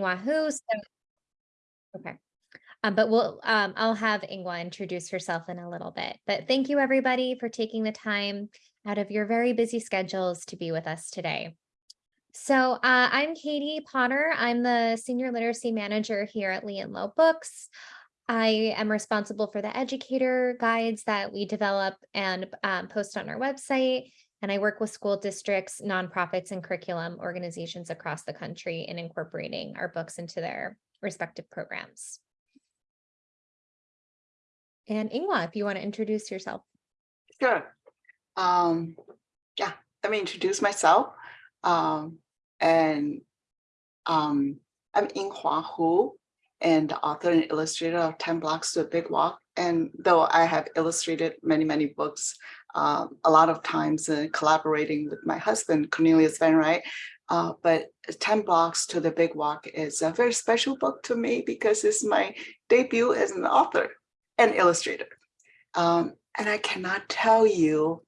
Wahoo. So, okay. Um, but we'll, um, I'll have Ying-Hwa introduce herself in a little bit. But thank you everybody for taking the time out of your very busy schedules to be with us today. So uh, I'm Katie Potter. I'm the Senior Literacy Manager here at Lee and Low Books. I am responsible for the educator guides that we develop and um, post on our website. And I work with school districts, nonprofits, and curriculum organizations across the country in incorporating our books into their respective programs. And Ying-Hwa, if you want to introduce yourself. Sure. Um, yeah, let me introduce myself. Um, and um, I'm Ying-Hwa Hu, and the author and illustrator of 10 Blocks to a Big Wok. And though I have illustrated many, many books, um, a lot of times uh, collaborating with my husband, Cornelius Van Wright, uh, but 10 Blocks to the Big Wok is a very special book to me because it's my debut as an author and illustrator. Um, and I cannot tell you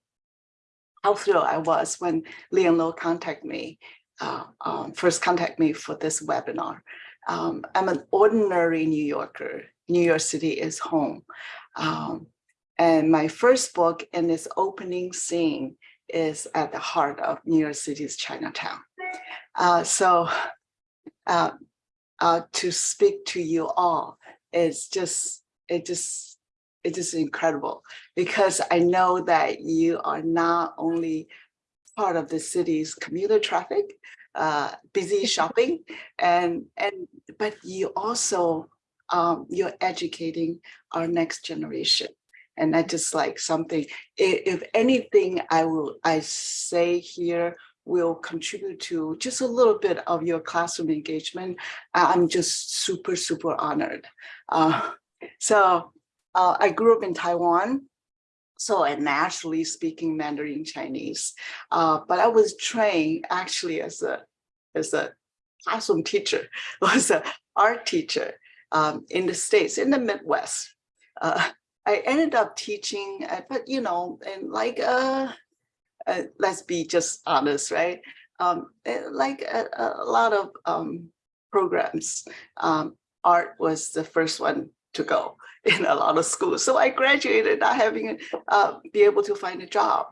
how thrilled I was when Lee and Low contacted me, uh, um, first contact me for this webinar. Um, I'm an ordinary New Yorker. New York City is home. Um, and my first book in its opening scene is at the heart of New York City's Chinatown. Uh, so uh, uh, to speak to you all is just it just it just incredible because I know that you are not only part of the city's commuter traffic, uh, busy shopping, and and but you also um, you're educating our next generation. And I just like something, if anything I will I say here will contribute to just a little bit of your classroom engagement, I'm just super, super honored. Uh, so uh, I grew up in Taiwan, so I naturally speaking Mandarin Chinese, uh, but I was trained actually as a as a classroom teacher, was an art teacher um, in the States, in the Midwest. Uh, I ended up teaching, uh, but you know, and like, uh, uh, let's be just honest, right? Um, eh, like a, a, lot of um, programs, um, art was the first one to go in a lot of schools. So I graduated not having uh, be able to find a job.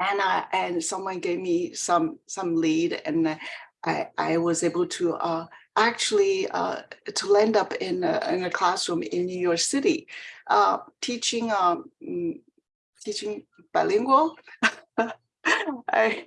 And I, and someone gave me some some lead and I, I was able to uh, actually uh, to land up in a, in a classroom in New York City, uh, teaching um, mm, teaching bilingual. I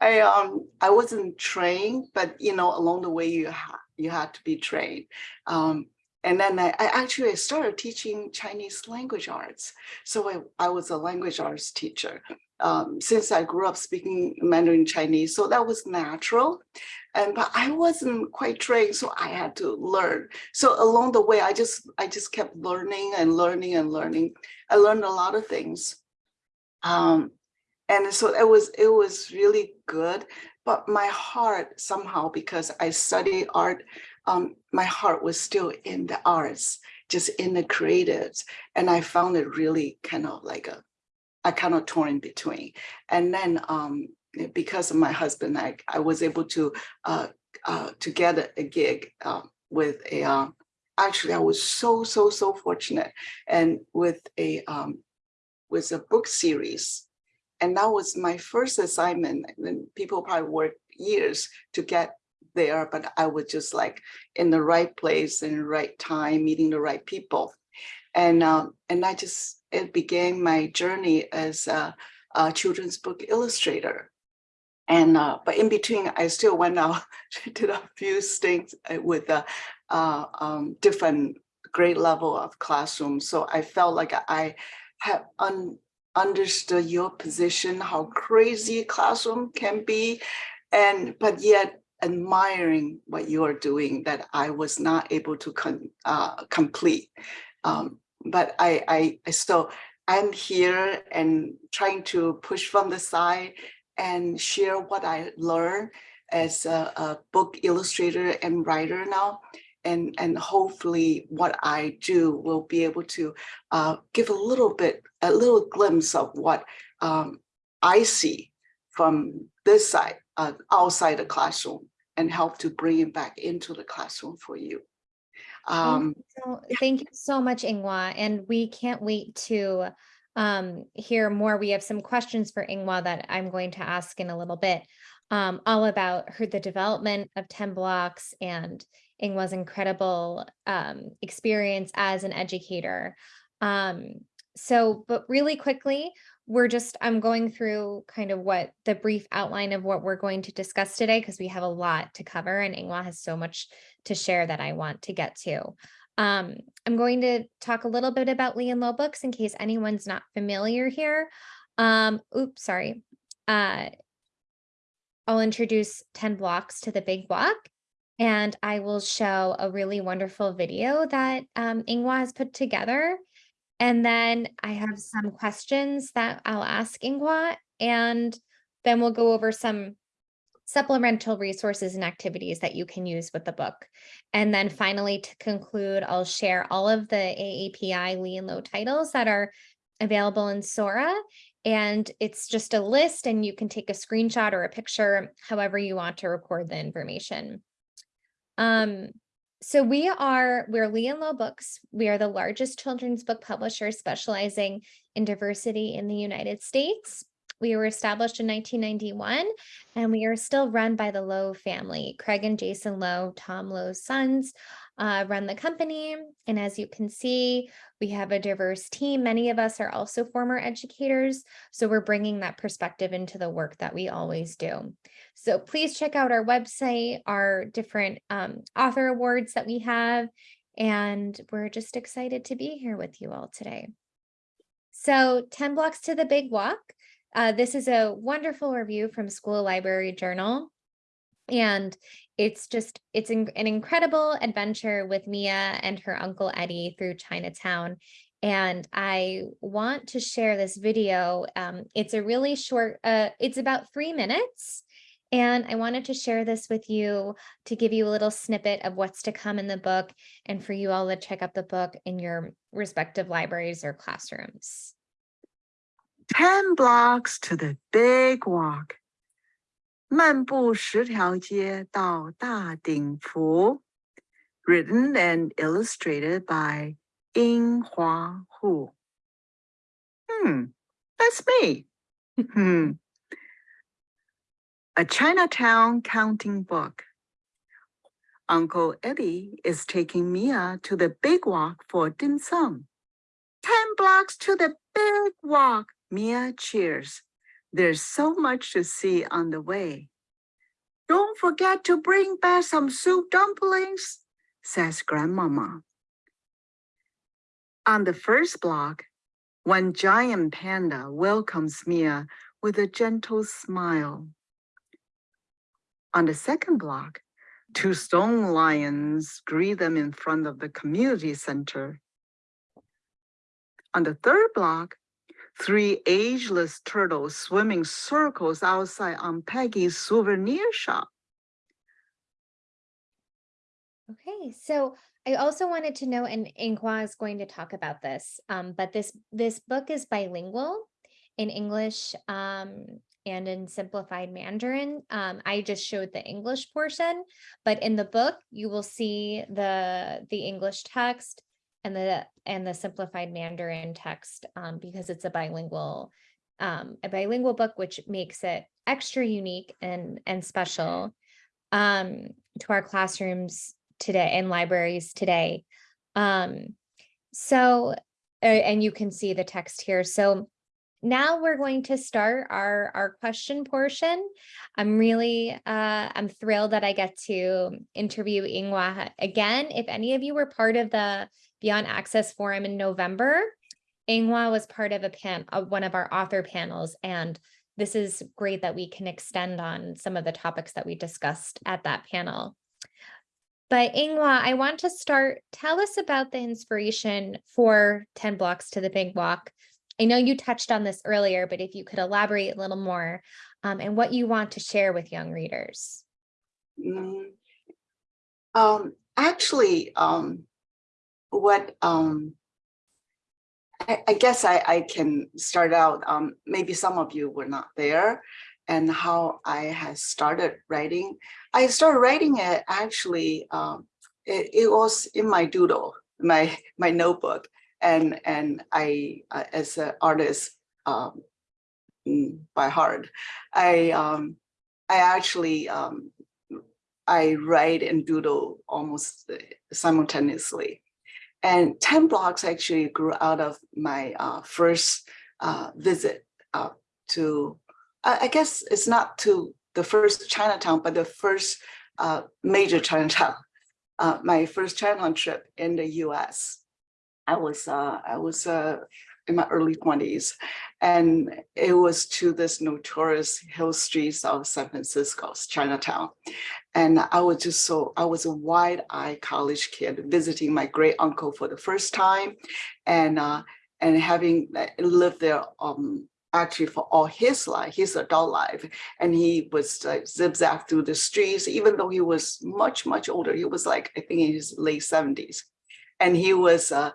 I um I wasn't trained, but you know along the way you ha you had to be trained. Um, and then I, I, actually started teaching Chinese language arts. So I, I was a language arts teacher um, since I grew up speaking Mandarin Chinese. So that was natural. And but I wasn't quite trained, so I had to learn. So along the way, I just I just kept learning and learning and learning. I learned a lot of things. Um, and so it was it was really good. But my heart somehow, because I study art, um, my heart was still in the arts, just in the creatives. And I found it really kind of like a, I kind of torn in between. And then um, because of my husband, I, I was able to, uh, uh, to get a, a gig uh, with a, um, actually I was so, so, so fortunate and with a, um, with a book series. And that was my first assignment. And people probably worked years to get there, but I was just like in the right place in the right time, meeting the right people. And, um, and I just, it began my journey as a, a children's book illustrator. And, uh, but in between, I still went out, did a few things uh, with a uh, um, different grade level of classroom. So I felt like I have un understood your position, how crazy a classroom can be. And, but yet admiring what you are doing that I was not able to uh, complete. Um, but I, I, still, I'm here and trying to push from the side and share what I learned as a, a book illustrator and writer now. And, and hopefully what I do will be able to uh, give a little bit, a little glimpse of what um, I see from this side, uh, outside the classroom and help to bring it back into the classroom for you. Thank Um, So thank you so much, Ying-Hwa, and we can't wait to um hear more. We have some questions for Ying-Hwa that I'm going to ask in a little bit. Um, all about her the development of 10 blocks and Ying-Hwa's incredible um experience as an educator. Um, so but really quickly, we're just I'm going through kind of what the brief outline of what we're going to discuss today because we have a lot to cover and Ying-Hwa has so much to share that I want to get to. Um, I'm going to talk a little bit about Lee and Low books in case anyone's not familiar here. Um, oops, sorry. Uh, I'll introduce 10 blocks to the big block and I will show a really wonderful video that um, Ying-Hwa has put together. And then I have some questions that I'll ask Ying-Hwa and then we'll go over some supplemental resources and activities that you can use with the book. And then finally, to conclude, I'll share all of the AAPI Lee and Low titles that are available in Sora. And it's just a list and you can take a screenshot or a picture, however you want to record the information. Um, so we are, we're Lee and Low Books. We are the largest children's book publisher specializing in diversity in the United States. We were established in 1991 and we are still run by the Low family. Craig and Jason Low, Tom Low's sons, uh, run the company. And as you can see, we have a diverse team. Many of us are also former educators. So we're bringing that perspective into the work that we always do. So please check out our website, our different um, author awards that we have. And we're just excited to be here with you all today. So 10 blocks to the big wok. Uh, this is a wonderful review from School Library Journal. And it's just, it's an, incredible adventure with Mia and her uncle Eddie through Chinatown. And I want to share this video. Um, it's a really short, uh, it's about three minutes. And I wanted to share this with you to give you a little snippet of what's to come in the book and for you all to check out the book in your respective libraries or classrooms. 10 blocks to the big wok. 漫步十条街到大鼎湖 written and illustrated by Ying-Hwa Hu. Hmm, that's me. Hmm. A Chinatown counting book. Uncle Eddie is taking Mia to the big wok for dim sum. 10 blocks to the big wok, Mia cheers. There's so much to see on the way. Don't forget to bring back some soup dumplings, says Grandmama. On the first block, one giant panda welcomes Mia with a gentle smile. On the second block, two stone lions greet them in front of the community center. On the third block, three ageless turtles swimming circles outside on Peggy's souvenir shop. Okay, so I also wanted to know, and Ying-Hwa is going to talk about this, um, but this this book is bilingual in English um, and in simplified Mandarin. Um, I just showed the English portion, but in the book you will see the the English text and the and the simplified Mandarin text um, because it's a bilingual um, a bilingual book, which makes it extra unique and and special um, to our classrooms today and libraries today. Um, so, and you can see the text here. So now we're going to start our, our question portion. I'm really, uh, I'm thrilled that I get to interview Ying-Hwa again. If any of you were part of the Beyond Access Forum in November, Ying-Hwa was part of a pan, of one of our author panels, and this is great that we can extend on some of the topics that we discussed at that panel. But Ying-Hwa, I want to start, tell us about the inspiration for 10 blocks to the big wok. I know you touched on this earlier, but if you could elaborate a little more um, and what you want to share with young readers. Mm, Um, actually, um, what, um, I, guess I, I can start out, um, maybe some of you were not there and how I had started writing. I started writing it actually, um, it, it was in my doodle, my, my notebook. And, and I, uh, as an artist, um, by heart, I, um, I actually, um, I write and doodle almost uh, simultaneously. And 10 blocks actually grew out of my uh, first uh, visit uh, to, I, guess it's not to the first Chinatown, but the first uh, major Chinatown. Uh, my first Chinatown trip in the US. I was, uh, I was in my early 20s, and it was to this notorious hill streets of San Francisco's Chinatown. And I was just so, I was a wide-eyed college kid visiting my great uncle for the first time and uh, and having uh, lived there um, actually for all his life, his adult life. And he was like zigzag through the streets, even though he was much, much older. He was like, I think in his late 70s. And he was uh,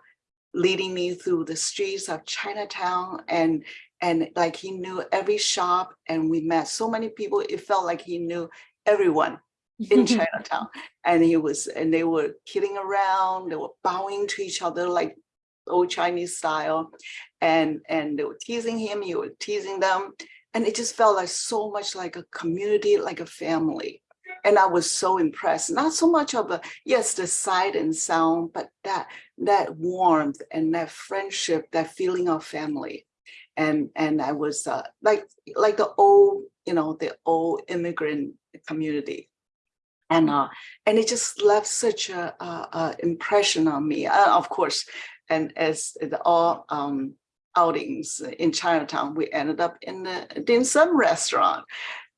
leading me through the streets of Chinatown and and like he knew every shop and we met so many people. It felt like he knew everyone in Chinatown. And he was, and they were kidding around, they were bowing to each other like old Chinese style. And, and they were teasing him, he was teasing them. And it just felt like so much like a community, like a family. And I was so impressed, not so much of a, yes, the sight and sound, but that, that warmth and that friendship, that feeling of family. And, and I was uh, like, like the old, you know, the old immigrant community and uh, and it just left such a, a, a impression on me. Uh, of course, and as all um, outings in Chinatown, we ended up in the dim sum restaurant,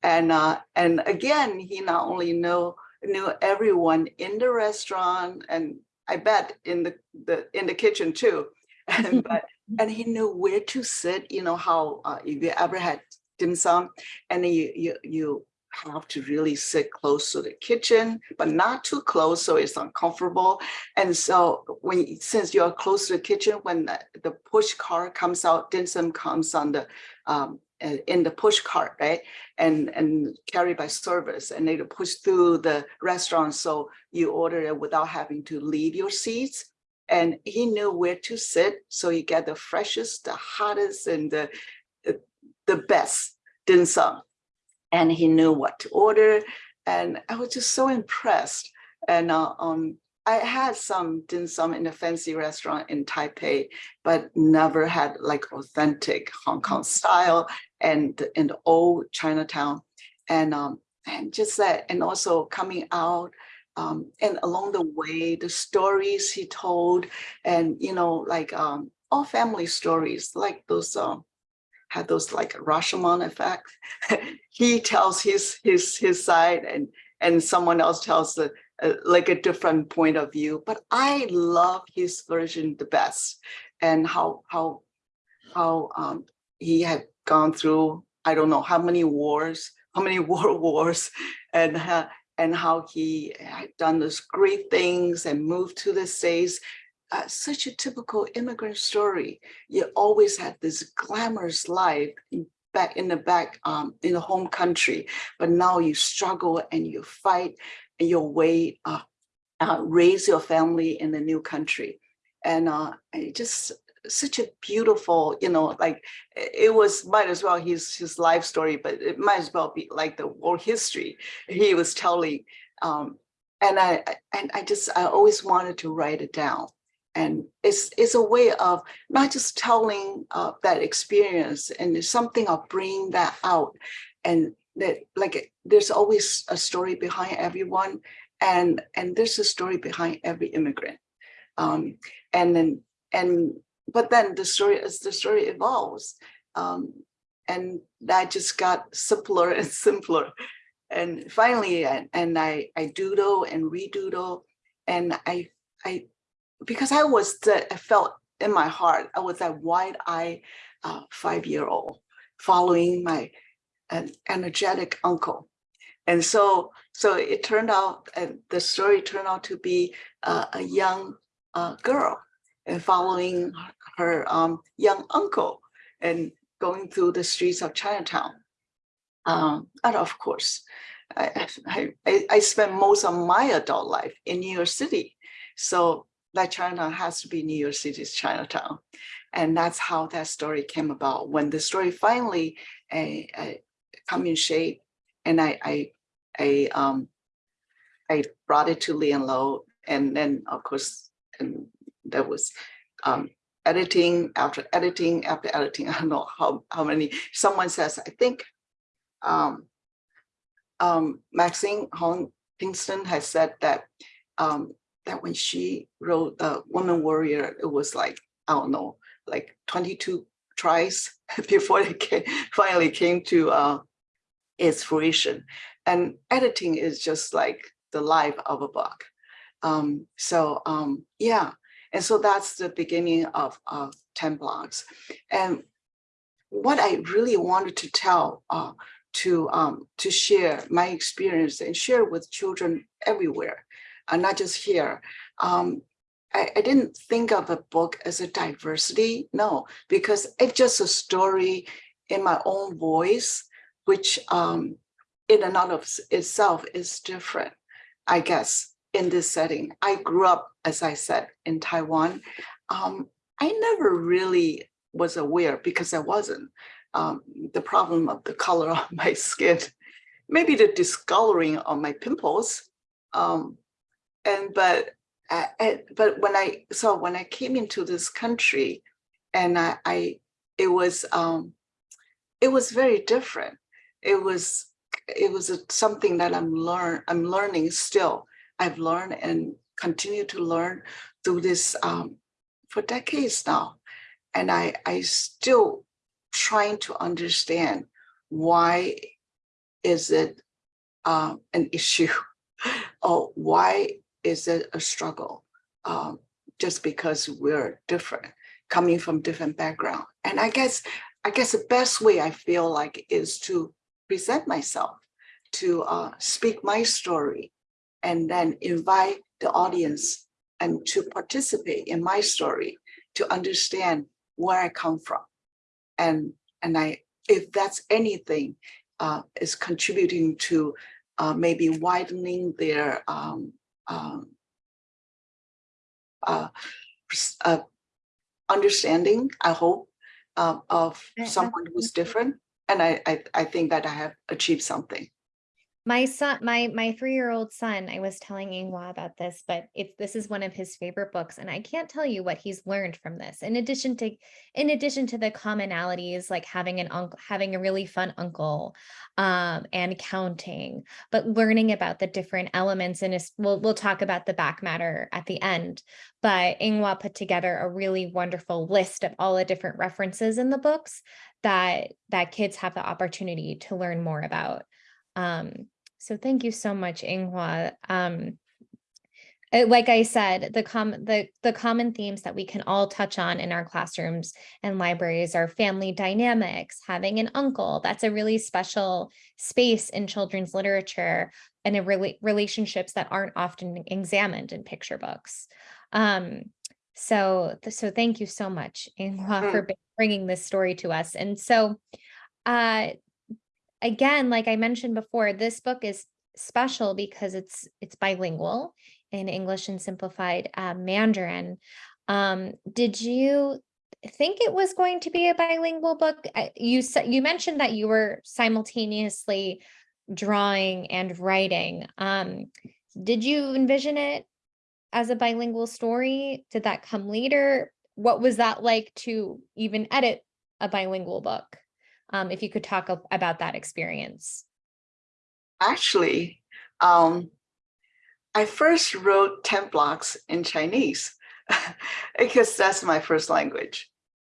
and uh, and again, he not only know knew everyone in the restaurant, and I bet in the the in the kitchen too, and but and he knew where to sit. You know how uh, if you ever had dim sum, and you you you have to really sit close to the kitchen, but not too close so it's uncomfortable. And so when since you're close to the kitchen, when the, the push cart comes out, dim sum comes on the um, in the push cart, right? And and carried by service, and they push through the restaurant, so you order it without having to leave your seats. And he knew where to sit, so you get the freshest, the hottest, and the the best dim sum and he knew what to order. And I was just so impressed. And uh, um, I had some dim sum in a fancy restaurant in Taipei, but never had like authentic Hong Kong style and in the old Chinatown. And um, and just that, and also coming out um, and along the way, the stories he told, and you know, like um, all family stories, like those um, had those like Rashomon effect. he tells his his his side and and someone else tells the uh, like a different point of view. But I love his version the best and how how how um, he had gone through I don't know how many wars, how many world wars, and uh, and how he had done those great things and moved to the States uh, such a typical immigrant story. You always had this glamorous life back in the back um, in the home country, but now you struggle and you fight your way, uh, uh, raise your family in the new country. And uh, just such a beautiful, you know, like it was might as well his his life story, but it might as well be like the world history he was telling. Um, and I and I just I always wanted to write it down and it's it's a way of not just telling uh, that experience and it's something of bringing that out and that like there's always a story behind everyone and and there's a story behind every immigrant. Um, and then and but then the story as the story evolves um, and that just got simpler and simpler. And finally and, and I I doodle and redoodle and I I because I was, the, I felt in my heart, I was that wide-eyed uh, five-year-old following my uh, energetic uncle. And so, so it turned out, and the story turned out to be uh, a young uh, girl and following her um, young uncle and going through the streets of Chinatown. Um, and of course, I, I, I, spent most of my adult life in New York City. So that Chinatown has to be New York City's Chinatown. And that's how that story came about. When the story finally uh, come in shape and I, I, I, um, I brought it to Lee and Low and then of course, and that was um, editing after editing after editing. I don't know how, how many, someone says, I think um, um, Maxine Hong Kingston has said that um, that when she wrote uh, Woman Warrior, it was like, I don't know, like 22 tries before it came, finally came to uh, its fruition. And editing is just like the life of a book. Um, so um, yeah, and so that's the beginning of, of 10 blocks. And what I really wanted to tell uh, to um, to share my experience and share with children everywhere, and not just here. Um, I, I didn't think of a book as a diversity, no, because it's just a story in my own voice, which um, in and of itself is different, I guess, in this setting. I grew up, as I said, in Taiwan. Um, I never really was aware because I wasn't um, the problem of the color of my skin, maybe the discoloring of my pimples. Um, and but I, I, but when I so when I came into this country, and I, I it was um, it was very different. It was it was a, something that I'm learn I'm learning still. I've learned and continue to learn through this um, for decades now, and I I still trying to understand why is it um, an issue? Or why is it a struggle um, just because we're different coming from different background? And i guess i guess the best way i feel like is to present myself to uh, speak my story and then invite the audience and to participate in my story to understand where i come from and and I if that's anything uh, is contributing to uh, maybe widening their um, um, uh, uh, understanding, I hope, uh, of someone who's different. And I, I, I think that I have achieved something. My son, my my three-year-old son, I was telling Ying-Hwa about this, but it's this is one of his favorite books, and I can't tell you what he's learned from this. In addition to, in addition to the commonalities, like having an uncle, having a really fun uncle, um, and counting, but learning about the different elements. And we'll we'll talk about the back matter at the end. But Ying-Hwa put together a really wonderful list of all the different references in the books that that kids have the opportunity to learn more about. Um, so thank you so much, Ying-Hwa. Um, uh, like I said, the com the the common themes that we can all touch on in our classrooms and libraries are family dynamics, having an uncle. That's a really special space in children's literature and in really relationships that aren't often examined in picture books. Um, so so thank you so much, Ying-Hwa, for bringing this story to us. And so, uh, again, like I mentioned before, this book is special because it's it's bilingual in English and simplified uh, Mandarin. Um, did you think it was going to be a bilingual book? You said you mentioned that you were simultaneously drawing and writing. Um, did you envision it as a bilingual story? Did that come later? What was that like to even edit a bilingual book? Um, if you could talk about that experience. Actually, um, I first wrote 10 blocks in Chinese because that's my first language.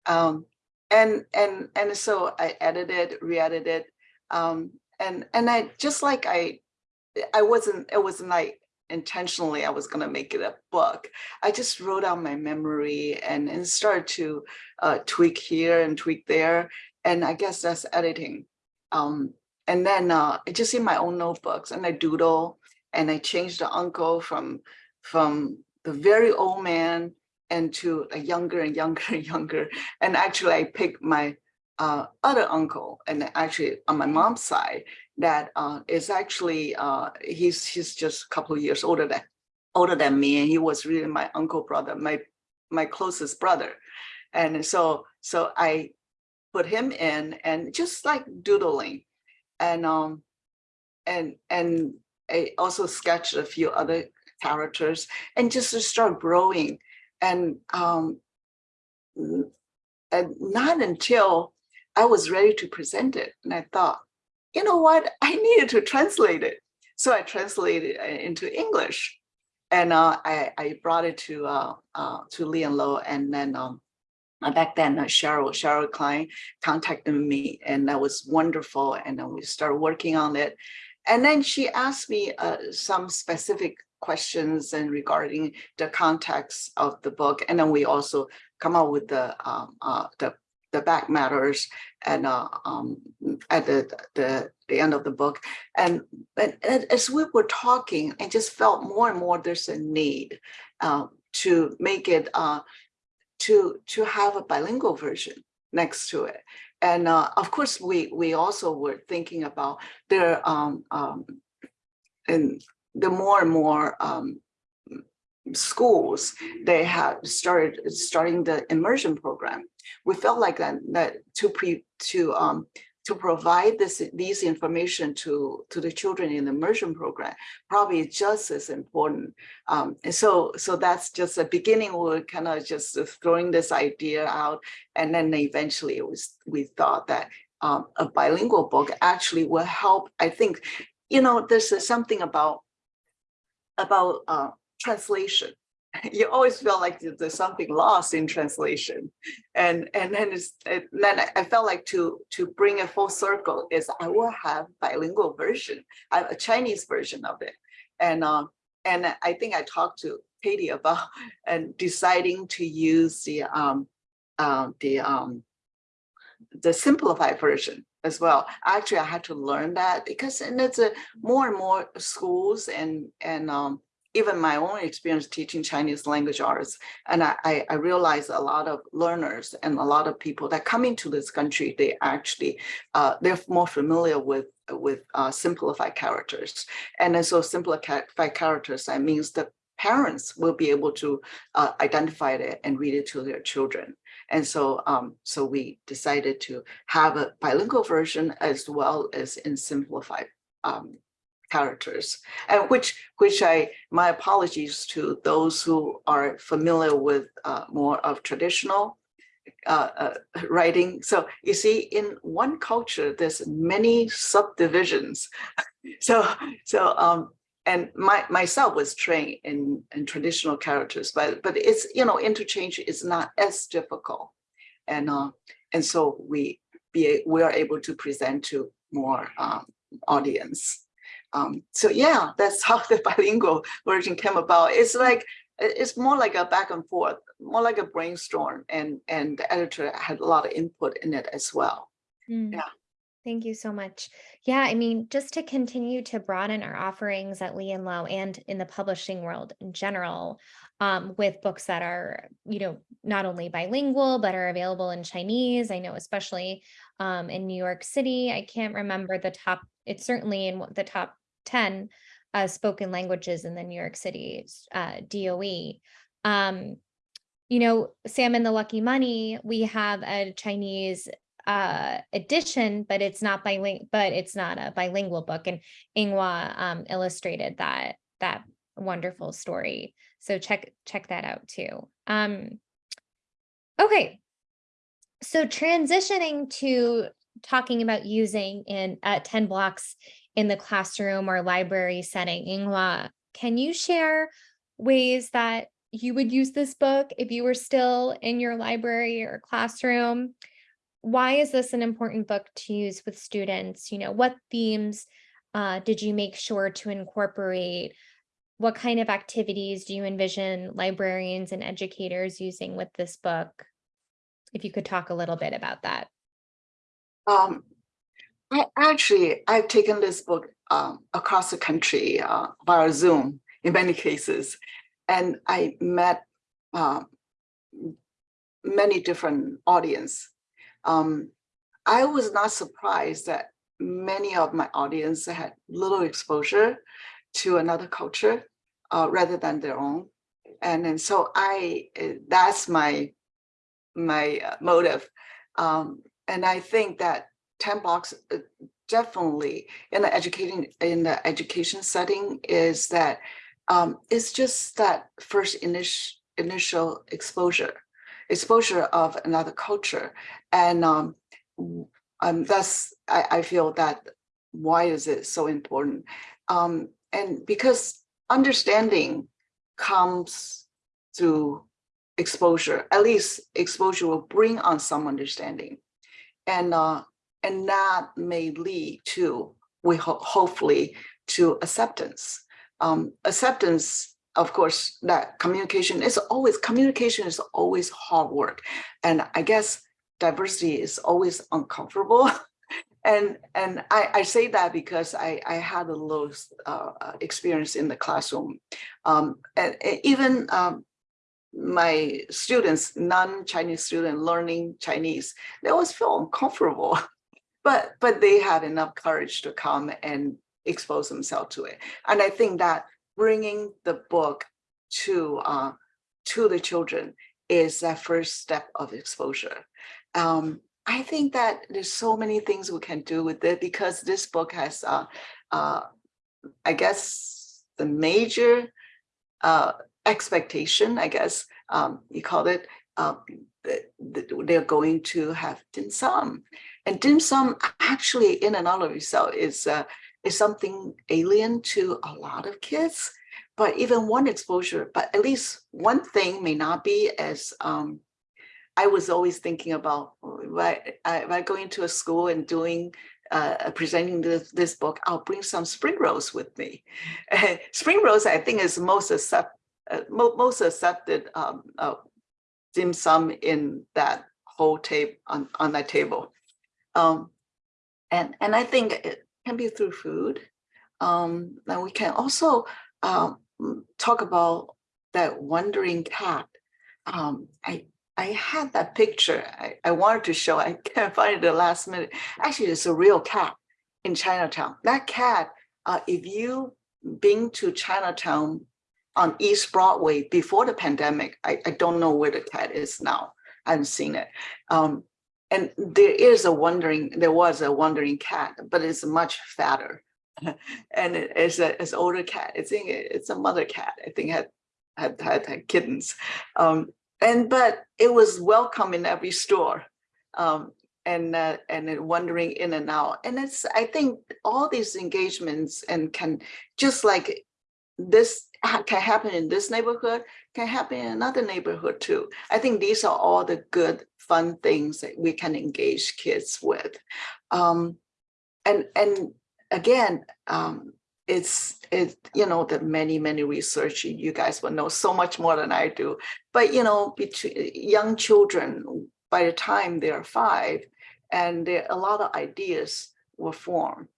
Um, and and and so I edited, re-edited, um, and and I just like I, I wasn't it wasn't like intentionally I was gonna make it a book. I just wrote out my memory and and started to uh, tweak here and tweak there, and I guess that's editing. Um, and then uh, just in my own notebooks, and I doodle, and I changed the uncle from from the very old man and to a younger and younger and younger. And actually, I picked my uh, other uncle, and actually on my mom's side, that uh, is actually, uh, he's, he's just a couple of years older than, older than me, and he was really my uncle brother, my, my closest brother. And so, so I put him in and just like doodling. And, um, and, and I also sketched a few other characters and just to start growing. And, um, and not until I was ready to present it. And I thought, you know what, I needed to translate it. So I translated it into English. And uh, I, I brought it to uh, uh, to Lee and Low, and then um, uh, back then uh, Cheryl Cheryl Klein contacted me, and that was wonderful. And then we started working on it. And then she asked me uh, some specific questions and regarding the context of the book. And then we also come up with the um, uh, the the back matters and uh, um, at the, the the end of the book. And, and as we were talking, I just felt more and more there's a need uh, to make it uh, to to have a bilingual version next to it. And uh, of course, we we also were thinking about there um, um, and the more and more um, schools they have started starting the immersion program. We felt like that that to pre to um to provide this these information to to the children in the immersion program probably just as important. Um, and so so that's just a beginning. we're kind of just throwing this idea out, and then eventually it was we thought that um, a bilingual book actually will help. I think, you know, there's something about about uh, translation. You always feel like there's something lost in translation, and and then it's and then I- felt like to to bring a full circle is I will have bilingual version, I have a Chinese version of it, and um and I think I talked to Katie about and deciding to use the um uh, the um the simplified version as well. Actually, I had to learn that because and it's a more and more schools and and um even my own experience teaching Chinese language arts, and I, I, realized a lot of learners and a lot of people that come into this country, they actually, uh, they're more familiar with, with uh, simplified characters. And so simplified characters, that means that parents will be able to uh, identify it and read it to their children. And so, um, so we decided to have a bilingual version as well as in simplified um, characters, and which which I my apologies to those who are familiar with uh, more of traditional uh, uh, writing. So you see, in one culture, there's many subdivisions. so so um, and my myself was trained in in traditional characters, but but it's you know interchange is not as difficult, and uh, and so we be we are able to present to more um, audience. Um, so yeah, that's how the bilingual version came about. It's like, it's more like a back and forth, more like a brainstorm and, and the editor had a lot of input in it as well. Mm. Yeah. Thank you so much. Yeah, I mean, just to continue to broaden our offerings at Lee and Low and in the publishing world in general, um, with books that are, you know, not only bilingual, but are available in Chinese. I know especially um, in New York City, I can't remember the top, it's certainly in the top 10 uh, spoken languages in the New York City uh, DOE. Um, you know, Sam and the Lucky Money, we have a Chinese uh edition but it's not bilingual but it's not a bilingual book and Ying-Hwa um illustrated that that wonderful story. So check check that out too. Um okay. So transitioning to talking about using in uh, 10 blocks in the classroom or library setting Ying-Hwa can you share ways that you would use this book if you were still in your library or classroom why is this an important book to use with students? You know, what themes uh, did you make sure to incorporate? What kind of activities do you envision librarians and educators using with this book? If you could talk a little bit about that. Um, I actually, I've taken this book um, across the country uh, via Zoom in many cases. And I met uh, many different audience. Um, I was not surprised that many of my audience had little exposure to another culture uh, rather than their own. And then so I, uh, that's my, my uh, motive. Um, and I think that 10 blocks uh, definitely in the educating, in the education setting is that um, it's just that first initial, initial exposure, exposure of another culture. And um, um, that's, I, I feel that why is it so important? Um, and because understanding comes through exposure, at least exposure will bring on some understanding. And, uh, and that may lead to, we hope, hopefully, to acceptance. Um, acceptance, of course, that communication is always, communication is always hard work. And I guess diversity is always uncomfortable. And, and I, I say that because I, I had a little uh, experience in the classroom. Um, and, and even um, my students, non-Chinese student learning Chinese, they always feel uncomfortable. But, but they had enough courage to come and expose themselves to it. And I think that bringing the book to, uh, to the children is that first step of exposure. Um, I think that there's so many things we can do with it because this book has, uh, uh, I guess, the major uh, expectation, I guess um, you call it, that they're going to have dim sum. And dim sum actually in and out of itself is, uh, is something alien to a lot of kids. But even one exposure, but at least one thing may not be as um, I was always thinking about why I, if I go into a school and doing uh, presenting this, this book, I'll bring some spring rolls with me. spring rolls, I think, is most accept, uh, mo most accepted um, uh, dim sum in that whole tape on on that table, um, and and I think it can be through food. Um, and we can also um, talk about that wandering cat. Um, I I had that picture. I, I wanted to show. I can't find it the last minute. Actually, it's a real cat in Chinatown. That cat, uh, if you been to Chinatown on East Broadway before the pandemic, I, I don't know where the cat is now. I haven't seen it. Um, and there is a wandering, there was a wandering cat, but it's much fatter. and it, it's a it's older cat. I think it's a mother cat. I think had had had, had kittens. Um, and but it was welcome in every store um, and uh, and wandering in and out and it's i think all these engagements and can just like this can happen in this neighborhood can happen in another neighborhood too. I think these are all the good fun things that we can engage kids with. Um, and and again um, it's it you know the many many research you guys will know so much more than i do. But you know between young children by the time they're five and a lot of ideas were form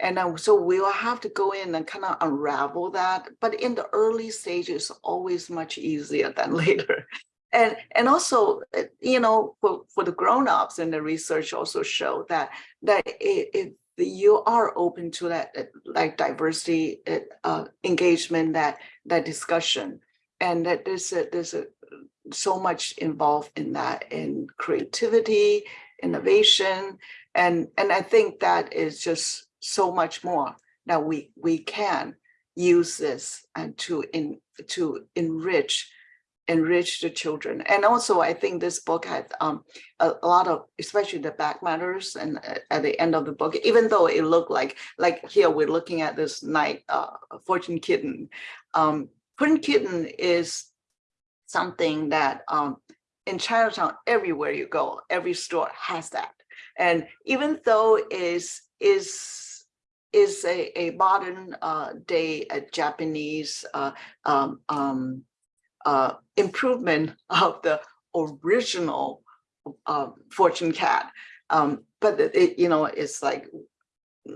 and so we will have to go in and kind of unravel that but in the early stages always much easier than later. And and also uh, you know for, for the grown-ups and the research also show that that it, you are open to that uh, like diversity uh, uh, engagement that that discussion. And that there's a, there's a, so much involved in that in creativity innovation. And and i think that is just so much more that we we can use this and to in to enrich enrich the children. And also, I think this book had um, a, a, lot of, especially the back matters and uh, at the end of the book, even though it looked like, like here we're looking at this night, uh, fortune kitten. Um, fortune kitten is something that um, in Chinatown, everywhere you go, every store has that. And even though is is is a, a modern uh, day a Japanese uh, um, um, uh, improvement of the original uh, fortune cat. Um, but it, you know, it's like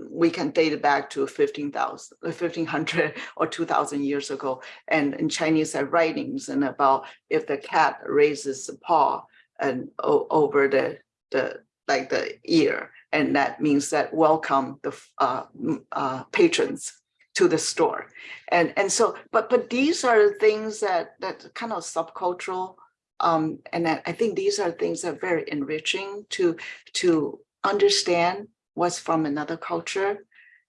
we can date it back to 15,000, 1500 or 2000 years ago. And in Chinese writings and about if the cat raises the paw and over the, the like the ear and that means that welcome the uh, uh, patrons to the store. And, and so, but, but these are things that, that kind of subcultural. Um, and I think these are things that are very enriching to, to understand what's from another culture.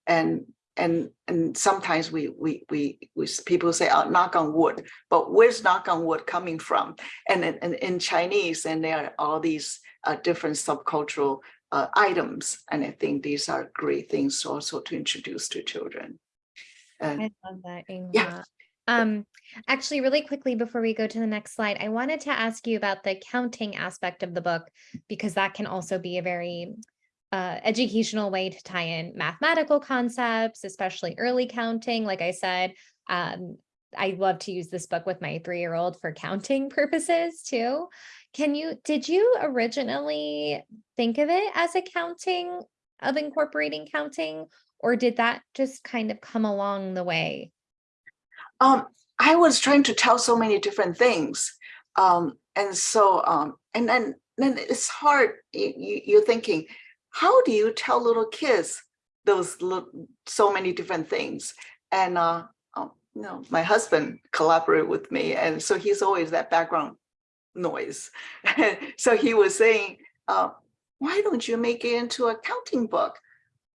And, and, and sometimes we, we, we, we, people say, oh, knock on wood, but where's knock on wood coming from? And in, in, in Chinese, and there are all these uh, different subcultural uh, items. And I think these are great things also to introduce to children. And I love that. Yeah. Um, actually, really quickly before we go to the next slide, I wanted to ask you about the counting aspect of the book because that can also be a very uh, educational way to tie in mathematical concepts, especially early counting. Like I said, um, I love to use this book with my three-year-old for counting purposes too. Can you, did you originally think of it as a counting of incorporating counting? Or did that just kind of come along the way? um, I was trying to tell so many different things. Um, and so, um, and then, then it's hard, you, you, you're thinking, how do you tell little kids those so many different things? And, uh, know, my husband collaborated with me, and so he's always that background noise. so he was saying, uh, why don't you make it into a counting book?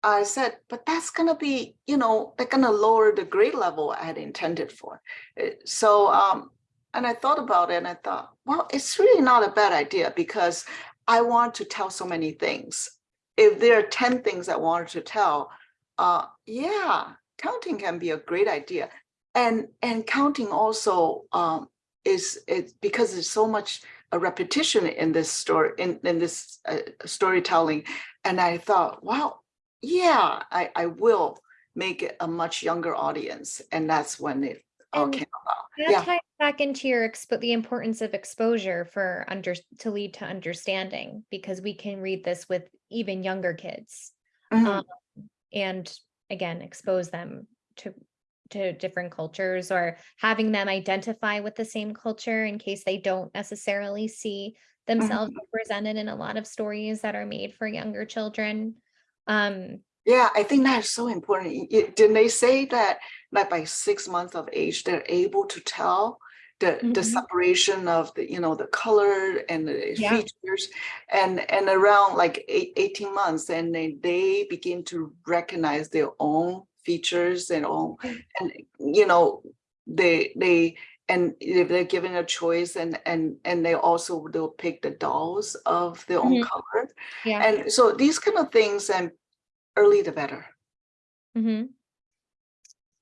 I said, but that's gonna be, you know, they're gonna lower the grade level I had intended for. Uh, So, um, and I thought about it and I thought, well, it's really not a bad idea because I want to tell so many things. If there are 10 things I wanted to tell, uh, yeah, counting can be a great idea. And, and counting also, um, is, because there's so much a repetition in this story, in, in this uh, storytelling. And I thought, wow, yeah, I, I will make it a much younger audience. And that's when it all came about. That Yeah. ties back into your expo, the importance of exposure for under, to lead to understanding, because we can read this with even younger kids. Mhm. um, And again, expose them to, to different cultures or having them identify with the same culture in case they don't necessarily see themselves represented in a lot of stories that are made for younger children. Um, Yeah, I think that's so important. Y- Didn't they say that like by six months of age, they're able to tell the, the Mhm. separation of the, you know, the color and the Yeah. features? And, and around like eight, 18 months, and they, they begin to recognize their own features and all, Mm. and, you know, they, they, and if they're given a choice and, and, and they also, they'll pick the dolls of their own Mhm. color. yeah. And so these kind of things and early the better. Mm-hmm.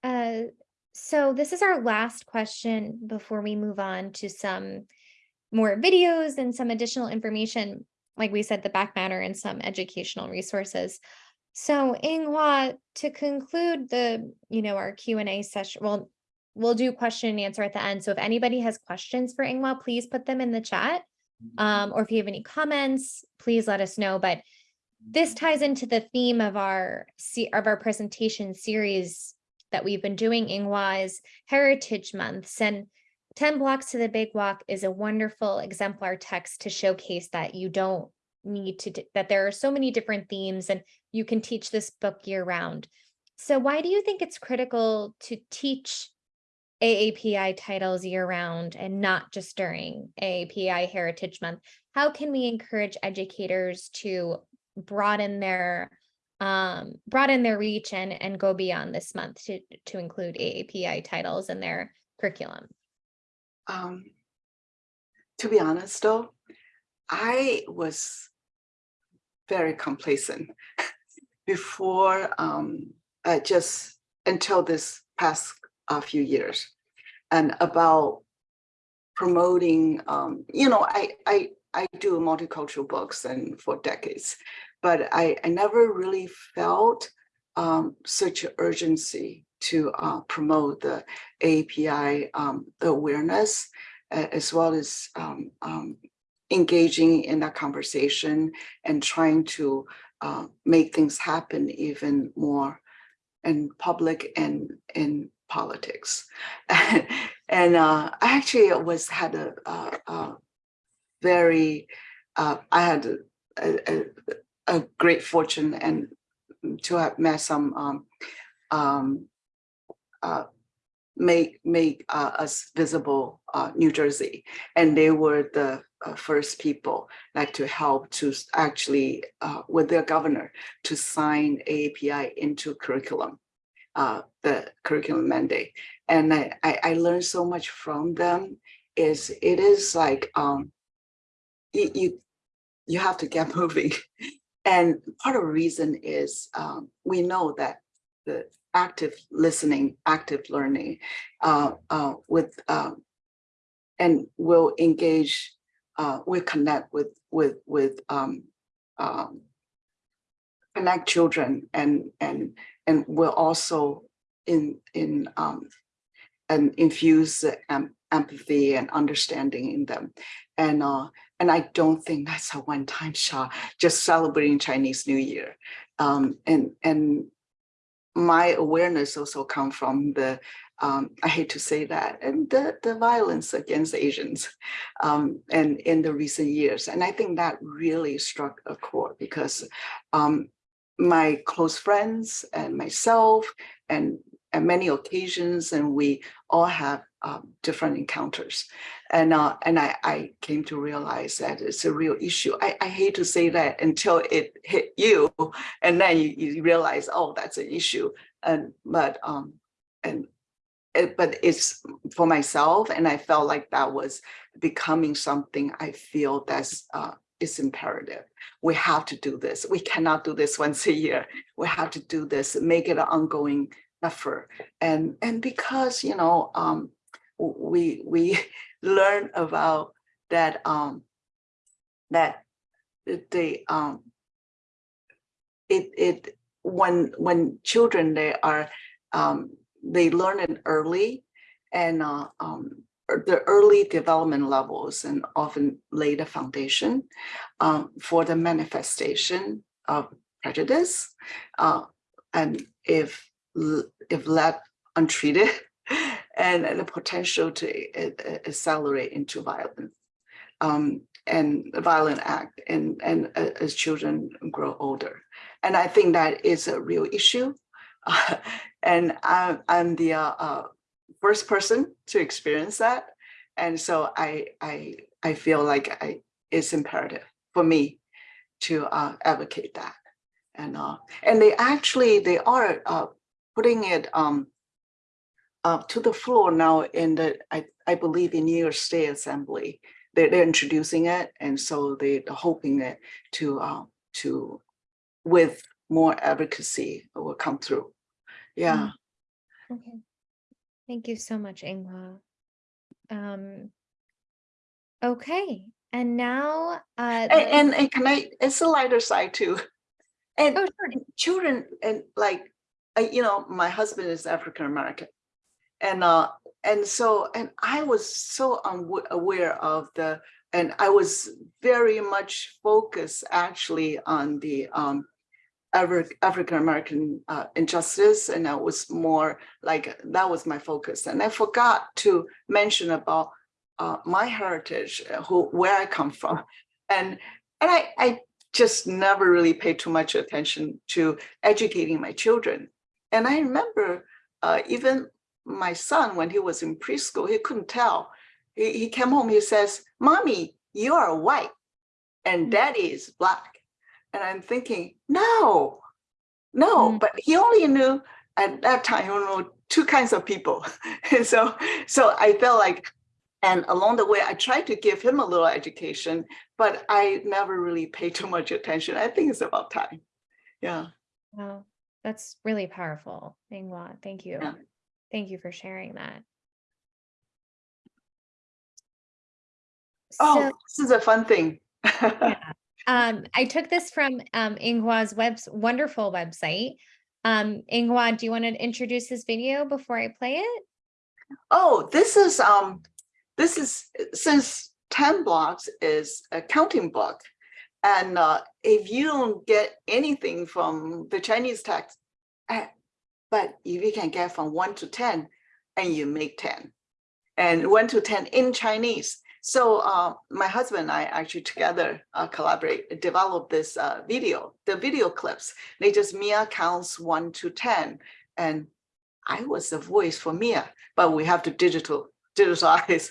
Uh, so this is our last question before we move on to some more videos and some additional information. Like we said, the back matter and some educational resources. So Ying-Hwa, to conclude the, you know, our Q and A session, well, we'll do question and answer at the end. So if anybody has questions for Ying-Hwa, please put them in the chat. Um, or if you have any comments, please let us know. But this ties into the theme of our of our presentation series that we've been doing Ying-Hwa is Heritage Months and 10 Blocks to the Big Wok is a wonderful exemplar text to showcase that you don't need to that there are so many different themes and you can teach this book year round. So why do you think it's critical to teach AAPI titles year round and not just during AAPI Heritage Month? How can we encourage educators to broaden their um broaden their reach and and go beyond this month to to include AAPI titles in their curriculum? Um, to be honest though, I was very complacent before um, uh, just until this past uh, few years. And about promoting, um, you know, I, I, I do multicultural books and for decades, but I, I never really felt um, such urgency to uh, promote the API um, awareness as well as um, um, engaging in that conversation and trying to uh, make things happen even more in public and in politics. and uh, I actually was had a, a, a very, uh, I had a, a, great fortune and to have met some um, um, uh, make make uh, us visible uh, New Jersey, and they were the uh, first people like to help to actually uh, with their governor to sign AAPI into curriculum, uh, the curriculum mandate, and I, I I learned so much from them. Is it is like um, you you you have to get moving, and part of the reason is um, we know that the active listening, active learning uh, uh, with um, and will engage, uh, will connect with with with um, um, connect children and and and will also in in um, and infuse empathy and understanding in them. And uh, and I don't think that's a one-time shot, just celebrating Chinese New Year. Um, and and my awareness also come from the um, I hate to say that, and the, the violence against Asians um, and in the recent years. And I think that really struck a chord because um, my close friends and myself and at many occasions, and we all have um, different encounters. And uh, and I, I came to realize that it's a real issue. I, I hate to say that until it hit you, and then you, you realize, oh, that's an issue. And but um, and it, but it's for myself, and I felt like that was becoming something I feel that's uh, is imperative. We have to do this. We cannot do this once a year. We have to do this, make it an ongoing effort. And and because you know, um, we we learn about that um, that the- um, it it when when children they are um, they learn it early and uh, um, er- the early development levels and often lay the foundation um, for the manifestation of prejudice. Uh, and if if left untreated, and the potential to a- a- accelerate into violence um, and violent act and, and a- as children grow older. And I think that is a real issue. and I'm, I'm the uh, uh, first person to experience that. And so I, I, I feel like I, it's imperative for me to uh, advocate that. And, uh, and they actually, they are uh, putting it um, uh, to the floor now in the, I, I believe in New York State Assembly. They're, they're introducing it. And so they- they're hoping that to, uh, to, with more advocacy will come through. Yeah. Okay. Thank you so much, Ying-Hwa. Um, okay, and now, uh, And, and, and can I, it's a lighter side too. And oh, sure. children and like, I, you know, my husband is African American. And uh, and so, and I was so aware of the, and I was very much focused actually on the um African American uh, injustice, and I was more like that was my focus. And I forgot to mention about uh, my heritage, uh, who where I come from, and and I I just never really paid too much attention to educating my children. And I remember uh, even my son, when he was in preschool, he couldn't tell. He, he came home, he says, Mommy, you are white and Mm. daddy is black. And I'm thinking, no, no, Mm. but he only knew at that time, he only knew two kinds of people. and so, so I felt like, and along the way, I tried to give him a little education, but I never really paid too much attention. I think it's about time. Yeah. Wow, that's really powerful. Thank you. Yeah. Thank you for sharing that. Oh, So, this is a fun thing. um, I took this from um Ying-Hwa's webs wonderful website. Um, Ying-Hwa, do you want to introduce this video before I play it? Oh, this is um, this is since 10 blocks is a counting book. And uh, if you don't get anything from the Chinese text, eh, but if you can get from one to 10 and you make 10 and one to 10 in Chinese. So uh, my husband and I actually together uh, collaborate, develop this uh, video, the video clips. They just Mia counts one to 10. And I was the voice for Mia, but we have to digital digitalize.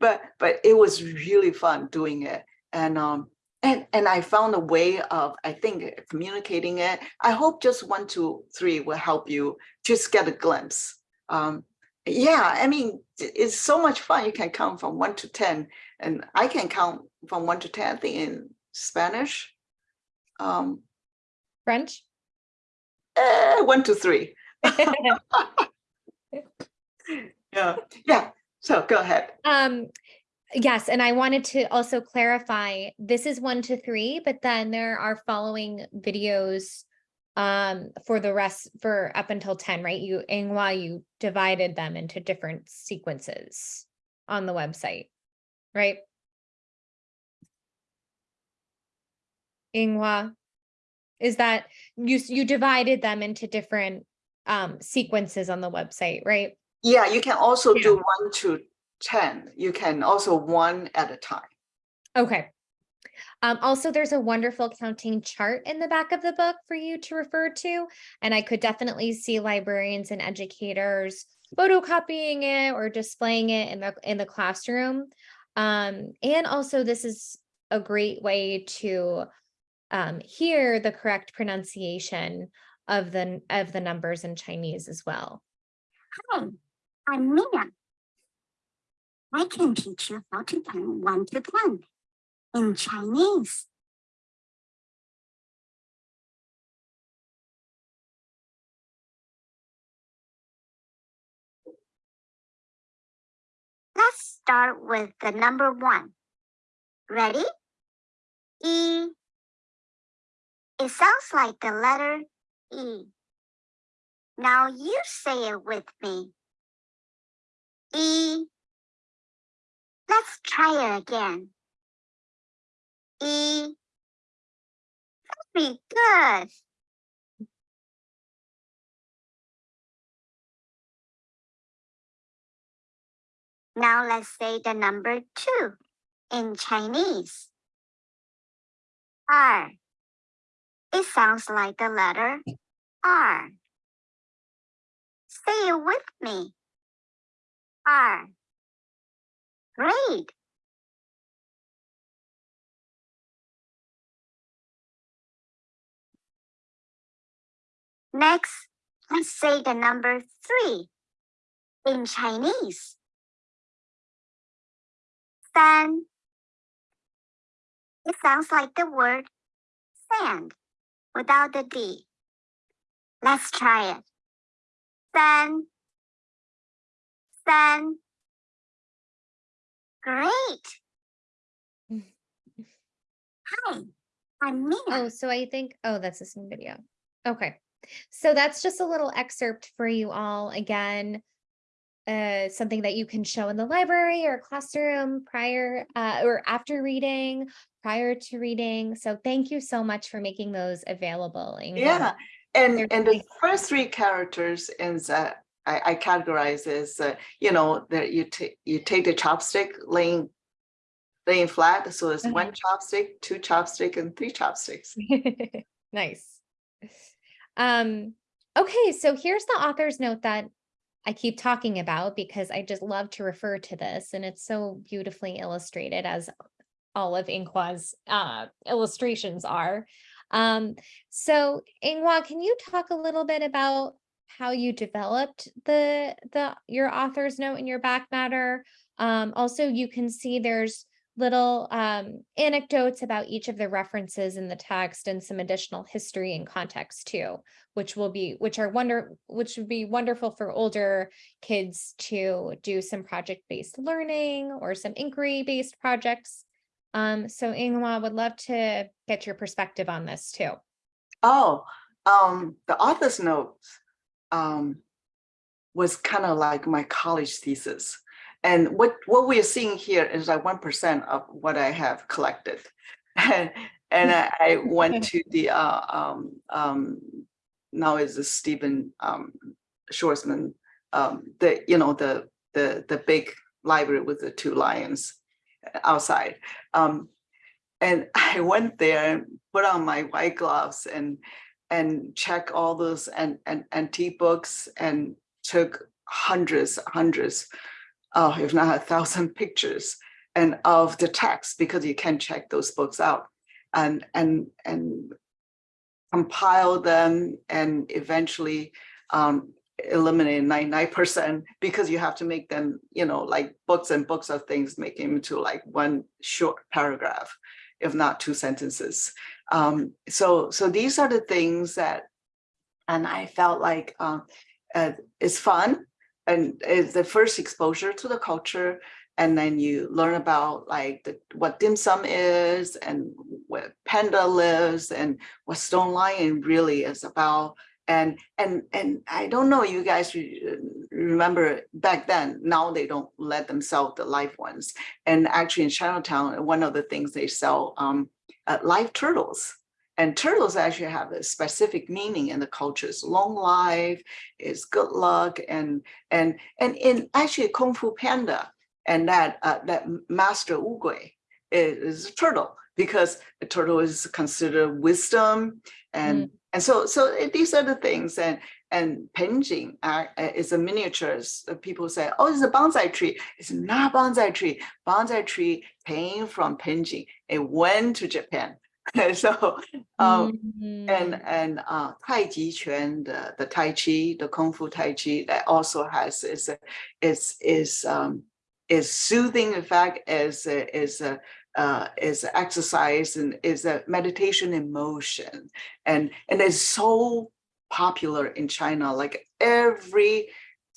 but but it was really fun doing it. And um and and I found a way of I think communicating it. I hope just one, two, three will help you just get a glimpse. Um, yeah, I mean, it's so much fun. You can count from one to 10 and I can count from one to 10, I think in Spanish. Um, French? eh, one to three. Yeah, yeah. So go ahead. Um, yes, and I wanted to also clarify, this is one to three, but then there are following videos um, for the rest, for up until ten, right? You, why you divided them into different sequences on the website, right? Ying-Hwa, is that, you, you divided them into different um, sequences on the website, right? Yeah, you can also Yeah. do one to 10. You can also one at a time. Okay. Um, also, there's a wonderful counting chart in the back of the book for you to refer to. And I could definitely see librarians and educators photocopying it or displaying it in the in the classroom. Um, and also this is a great way to um, hear the correct pronunciation of the of the numbers in Chinese as well. Hi, I'm Mia. I can teach you how to count one to ten in Chinese. Let's start with the number one. Ready? E. It sounds like the letter E. Now you say it with me. E. Let's try it again. E. Very good. Now let's say the number two in Chinese. R. It sounds like the letter R. Say it with me. R. Great. Next, let's say the number three in Chinese. San. It sounds like the word sand without the D. Let's try it. San. San. Great. Hi, I'm Mia. Oh, so I think, oh, that's the same video. Okay. So that's just a little excerpt for you all again. Uh, something that you can show in the library or classroom prior uh, or after reading, prior to reading. So thank you so much for making those available. Ingrid. Yeah, and They're and the first three characters is that I, I categorize as uh, you know that you take you take the chopstick laying laying flat, so it's one chopstick, two chopstick, and three chopsticks. Nice. Um, okay, so here's the author's note that I keep talking about because I just love to refer to this and it's so beautifully illustrated as all of Ying-Hwa's uh, illustrations are. Um, so Ying-Hwa, can you talk a little bit about how you developed the the your author's note in your back matter? Um, also, you can see there's little um, anecdotes about each of the references in the text and some additional history and context too, which will be which are wonder which would be wonderful for older kids to do some project-based learning or some inquiry-based projects. Um, so Ying-Hwa would love to get your perspective on this too. Oh, um, the author's notes um, was kind of like my college thesis. And what, what we are seeing here is like one percent of what I have collected. And, and I, I went to the, uh, um, um, now is the Stephen um, Schwarzman, um, the, you know, the, the, the big library with the two lions. outside. Um, and I went there and put on my white gloves and and check all those and and antique books and took hundreds, hundreds, uh, if not a thousand pictures and of the text because you can check those books out and and and compile them and eventually um, eliminate 99% because you have to make them, you know, like books and books of things, make them into like one short paragraph, if not two sentences. Um, so, so these are the things that, and I felt like um, uh, it's fun and it's the first exposure to the culture. And then you learn about like the, what dim sum is and where panda lives and what stone lion really is about and and and I don't know you guys remember back then now they don't let them sell the live ones. And actually in Chinatown one of the things they sell um uh, live turtles. And turtles actually have a specific meaning in the cultures long life is good luck and and and in actually Kung Fu Panda and that uh, that master Wu Gui is, a turtle because a turtle is considered wisdom and and so so these are the things and and penjing uh, uh, is a miniatures Uh, people say oh it's a bonsai tree. It's not bonsai tree. Bonsai tree came from penjing it went to japan. So um Mm, and and uh Tai Chi Chuan, the the Tai Chi, the Kung Fu Tai Chi, that also has is a is is um is soothing effect, is a- is a uh is exercise and is a meditation in motion. And and it's so popular in China, like every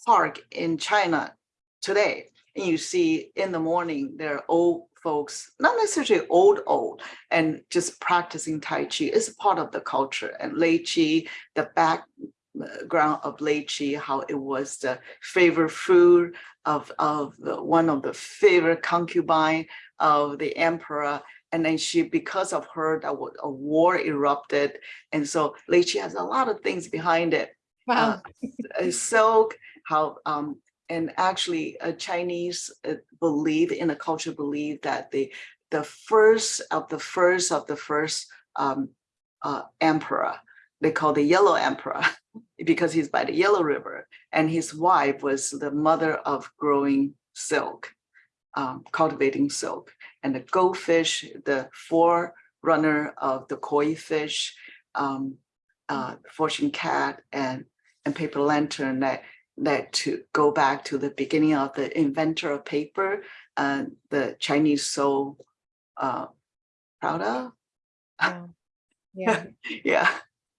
park in China today. And you see in the morning, there are old folks, not necessarily old, old, and just practicing Tai Chi is part of the culture and Lei Chi, the background of Lei Chi, how it was the favorite food of, of the, one of the favorite concubine of the emperor. And then she, because of her, that was a war erupted. And so Lei Chi has a lot of things behind it Wow. uh, silk, how, um, and actually uh, Chinese uh, believe in a culture believe that the, the first of the first of the first um, uh, emperor, they call the yellow emperor because he's by the yellow river and his wife was the mother of growing silk, um, cultivating silk and the goldfish, the forerunner of the koi fish, um, uh, fortune cat and and paper lantern that that to go back to the beginning of the inventor of paper, uh, the Chinese so uh, proud of. Wow. Yeah, Yeah,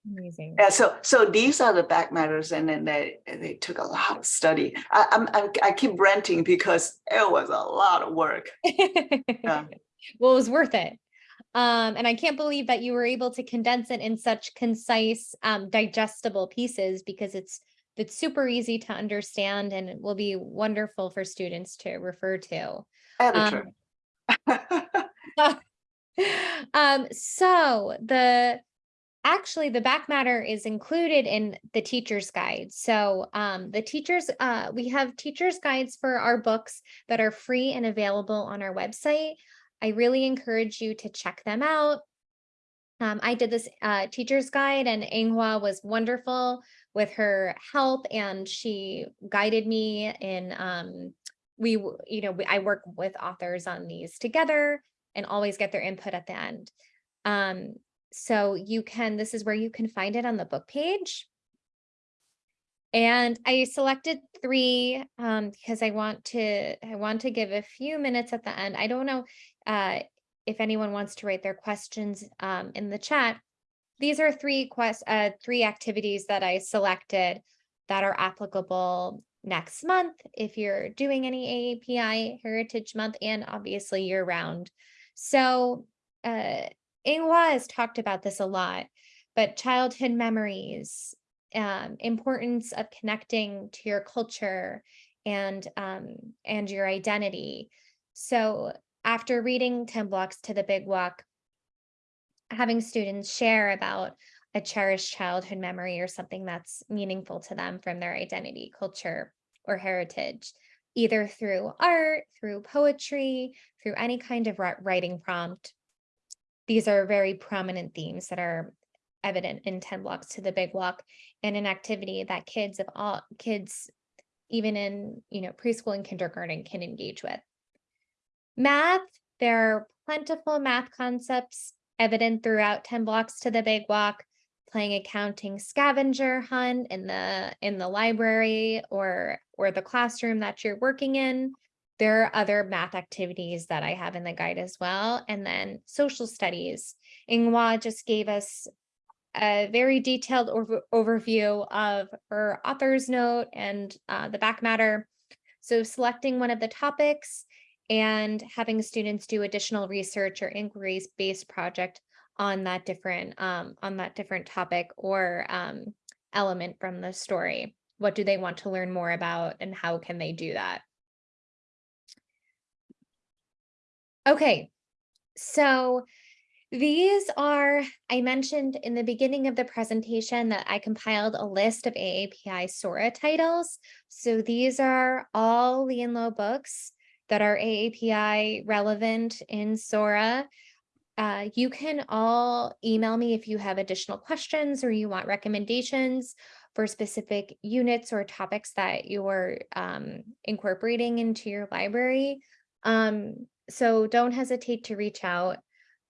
amazing. and so so these are the back matters, and then they they took a lot of study. I, I'm, I'm I keep ranting because it was a lot of work. yeah. Well, it was worth it. Um, and I can't believe that you were able to condense it in such concise, um, digestible pieces because it's it's super easy to understand and it will be wonderful for students to refer to. Editor. Um, so the actually the back matter is included in the teacher's guide. So um, the teachers, uh, we have teacher's guides for our books that are free and available on our website. I really encourage you to check them out. Um, I did this uh, teacher's guide and Ying-Hwa was wonderful with her help and she guided me in um, we, you know, we- I work with authors on these together and always get their input at the end. Um, so you can, this is where you can find it on the book page. And I selected three um, because I want to, I want to give a few minutes at the end. I don't know uh, if anyone wants to write their questions um, in the chat. These are three quest, uh, three activities that I selected that are applicable next month if you're doing any AAPI Heritage Month and obviously year round. So uh, Ying-Hwa has talked about this a lot, but childhood memories, um, importance of connecting to your culture and um, and your identity. So after reading 10 blocks to the big wok, having students share about a cherished childhood memory or something that's meaningful to them from their identity, culture, or heritage, either through art, through poetry, through any kind of writing prompt. These are very prominent themes that are evident in 10 blocks to the big wok and an activity that kids of all kids, even in you know preschool and kindergarten can engage with. Math, there are plentiful math concepts evident throughout 10 blocks to the big wok, playing a counting scavenger hunt in the in the library or or the classroom that you're working in. There are other math activities that I have in the guide as well. And then social studies. Ying-Hwa just gave us a very detailed over- overview of her author's note and uh, the back matter. So selecting one of the topics and having students do additional research or inquiries based project on that different um, on that different topic or um, element from the story. What do they want to learn more about and how can they do that? Okay, so these are, I mentioned in the beginning of the presentation that I compiled a list of AAPI Sora titles. So these are all Lee and Low books that are AAPI relevant in Sora. Uh, you can all email me if you have additional questions or you want recommendations for specific units or topics that you're um, incorporating into your library. Um, so don't hesitate to reach out.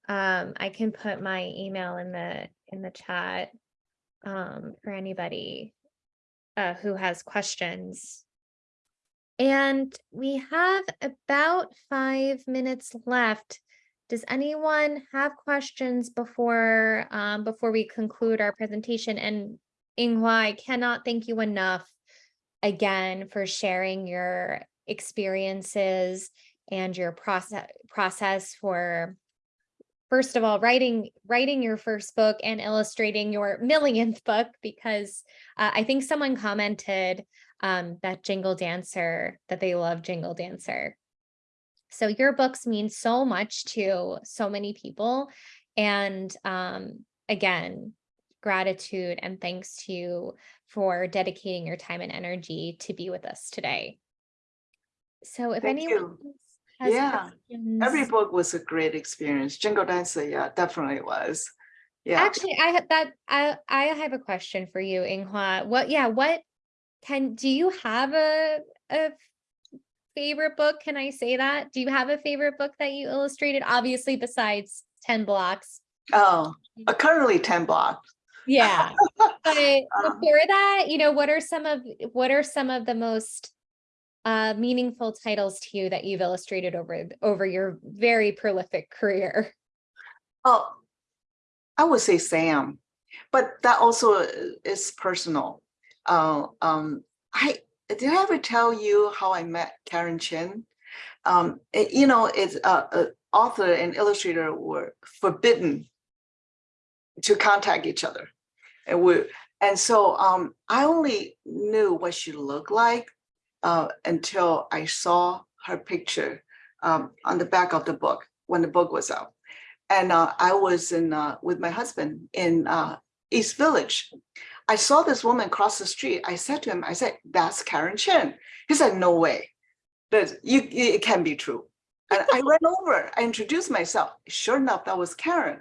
Um, I can put my email in the in the chat um, for anybody uh, who has questions. And we have about five minutes left. Does anyone have questions before um, before we conclude our presentation? And Ying-Hwa, I cannot thank you enough again for sharing your experiences and your process process for first of all writing writing your first book and illustrating your millionth book because uh, I think someone commented um, that Jingle Dancer that they love Jingle Dancer. So your books mean so much to so many people. And um, again, gratitude and thanks to you for dedicating your time and energy to be with us today. So if Thank anyone you. Yeah, Every book was a great experience. Jingle Dancer, yeah, definitely was. Yeah, Actually, I had that, I, I have a question for you, Ying-Hwa. What, yeah, what can, do you have a, a favorite book? Can I say that? Do you have a favorite book that you illustrated? Obviously besides 10 blocks. oh, uh, currently ten blocks. Yeah. But Um, before that, you know, what are some of, what are some of the most uh, meaningful titles to you that you've illustrated over, over your very prolific career? Oh, I would say Sam, but that also uh, is personal. Uh, um, I, did I ever tell you how I met Karen Chinn? Um, it- you know, it's uh, uh, author and illustrator were forbidden to contact each other. And we, and so um, I only knew what she looked like uh, until I saw her picture um, on the back of the book when the book was out. And uh, I was in uh, with my husband in uh, East Village. I saw this woman cross the street. I said to him, I said, that's Karen Chinn. He said, no way. That you it can be true. And I ran over, I introduced myself. Sure enough, that was Karen.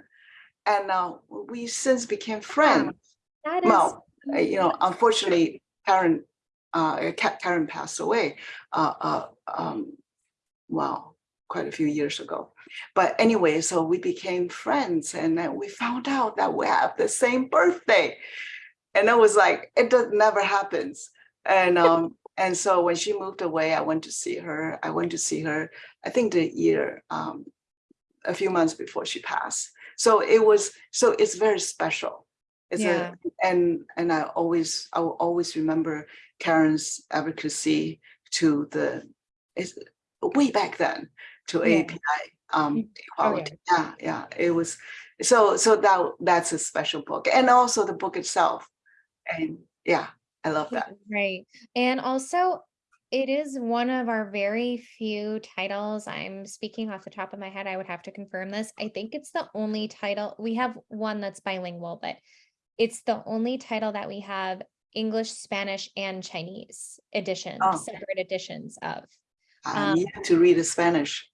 And uh, we since became friends. That is. Well, you know, unfortunately, Karen, uh, Karen passed away, uh, uh, um, well, quite a few years ago. But anyway, so we became friends and then we found out that we have the same birthday. And I was like, it does never happens. And, um, and so when she moved away, I went to see her. I went to see her, I think the year, um, a few months before she passed. So it was, so it's very special. It's Yeah. a, and, and I always, I will always remember Karen's advocacy to the, way back then to Yeah. API um, Oh, yeah. equality. Yeah, yeah, it was, so, so that, that's a special book and also the book itself. And yeah, I love that. Right. And also, it is one of our very few titles. I'm speaking off the top of my head. I would have to confirm this. I think it's the only title. We have one that's bilingual, but it's the only title that we have English, Spanish, and Chinese editions, Oh. separate editions of. I Um, need to read the Spanish.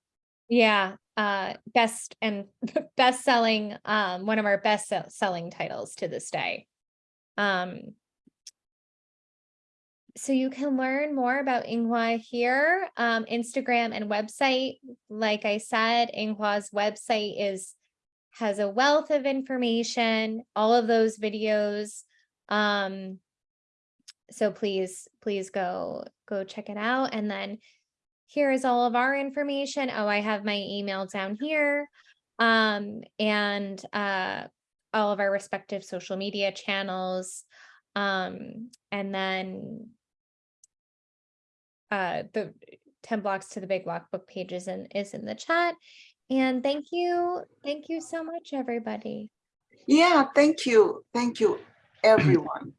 Yeah, uh, best and best selling, um, one of our best selling titles to this day. Um, so you can learn more about Ying-Hwa here, um, Instagram and website. Like I said, Ying-Hwa's website is has a wealth of information, all of those videos. Um, so please, please go go check it out. And then here is all of our information. Oh, I have my email down here. Um, and uh, all of our respective social media channels. Um, and then uh, the 10 blocks to the big block book pages and is in the chat. And thank you. Thank you so much, everybody. Yeah, thank you. Thank you, everyone.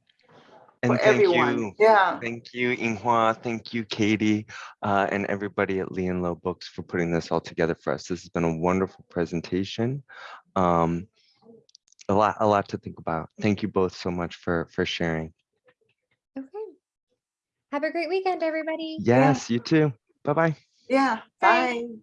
And For thank everyone. you. Yeah. Thank you, Ying-Hwa. Thank you, Katie, uh, and everybody at Lee and Low Books for putting this all together for us. This has been a wonderful presentation. Um, a lot, a lot to think about. Thank you both so much for for sharing. Okay. Have a great weekend, everybody. Yes, you too. Bye bye. Yeah. Bye. Bye.